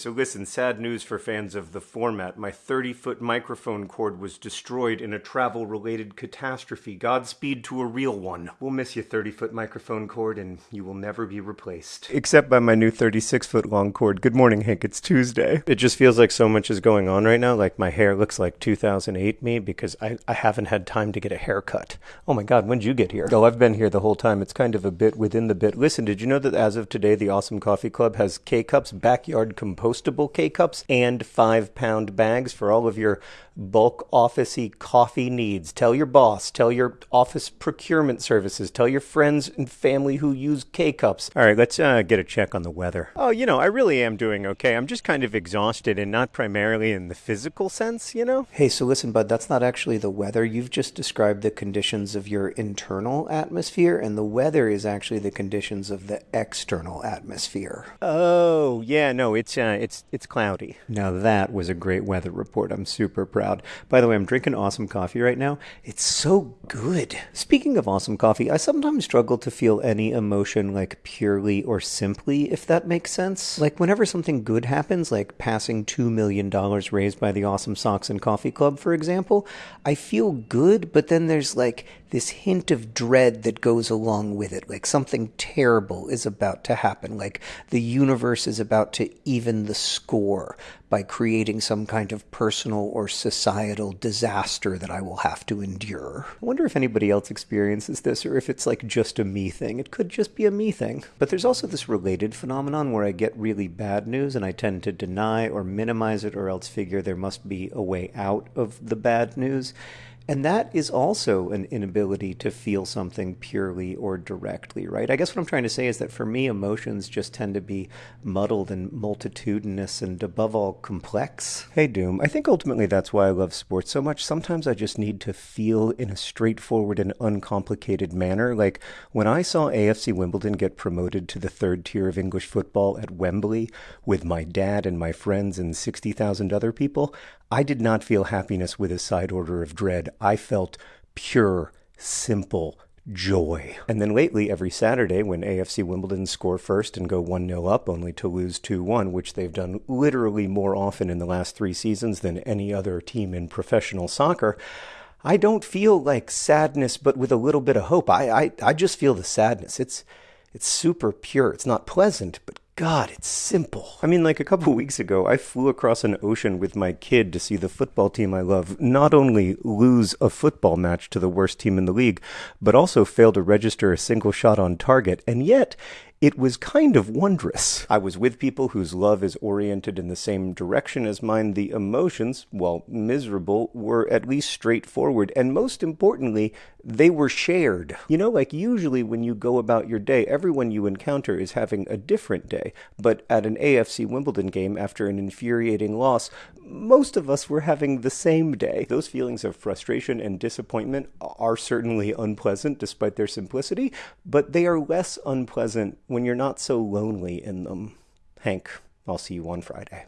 So listen, sad news for fans of the format. My 30-foot microphone cord was destroyed in a travel-related catastrophe. Godspeed to a real one. We'll miss your 30-foot microphone cord, and you will never be replaced. Except by my new 36-foot long cord. Good morning, Hank. It's Tuesday. It just feels like so much is going on right now. Like my hair looks like 2008 me because I, I haven't had time to get a haircut. Oh my god, when'd you get here? Oh, I've been here the whole time. It's kind of a bit within the bit. Listen, did you know that as of today, the Awesome Coffee Club has K-Cups backyard compostable compostable K cups and five pound bags for all of your bulk officey coffee needs. Tell your boss, tell your office procurement services, tell your friends and family who use K cups. All right, let's uh, get a check on the weather. Oh, you know, I really am doing okay. I'm just kind of exhausted and not primarily in the physical sense, you know? Hey, so listen, bud, that's not actually the weather. You've just described the conditions of your internal atmosphere, and the weather is actually the conditions of the external atmosphere. Oh, yeah, no, it's uh, it's it's cloudy. Now that was a great weather report. I'm super proud. By the way, I'm drinking awesome coffee right now. It's so good. Speaking of awesome coffee, I sometimes struggle to feel any emotion like purely or simply, if that makes sense. Like whenever something good happens, like passing $2 million raised by the Awesome Socks and Coffee Club, for example, I feel good, but then there's like this hint of dread that goes along with it. Like something terrible is about to happen. Like the universe is about to even the score by creating some kind of personal or societal disaster that I will have to endure. I wonder if anybody else experiences this or if it's like just a me thing. It could just be a me thing. But there's also this related phenomenon where I get really bad news and I tend to deny or minimize it or else figure there must be a way out of the bad news. And that is also an inability to feel something purely or directly, right? I guess what I'm trying to say is that for me, emotions just tend to be muddled and multitudinous and above all complex. Hey, Doom, I think ultimately that's why I love sports so much. Sometimes I just need to feel in a straightforward and uncomplicated manner. Like when I saw AFC Wimbledon get promoted to the third tier of English football at Wembley with my dad and my friends and 60,000 other people, I did not feel happiness with a side order of dread. I felt pure, simple joy. And then lately, every Saturday, when AFC Wimbledon score first and go 1 0 up, only to lose 2 1, which they've done literally more often in the last three seasons than any other team in professional soccer. I don't feel like sadness, but with a little bit of hope. I, I, I just feel the sadness. It's, it's super pure. It's not pleasant, but God, it's simple. I mean, like a couple weeks ago, I flew across an ocean with my kid to see the football team I love not only lose a football match to the worst team in the league, but also fail to register a single shot on target. And yet, it was kind of wondrous. I was with people whose love is oriented in the same direction as mine. The emotions, while miserable, were at least straightforward, and most importantly, they were shared. You know, like usually when you go about your day, everyone you encounter is having a different day. But at an AFC Wimbledon game after an infuriating loss, most of us were having the same day. Those feelings of frustration and disappointment are certainly unpleasant despite their simplicity, but they are less unpleasant when you're not so lonely in them. Hank, I'll see you on Friday.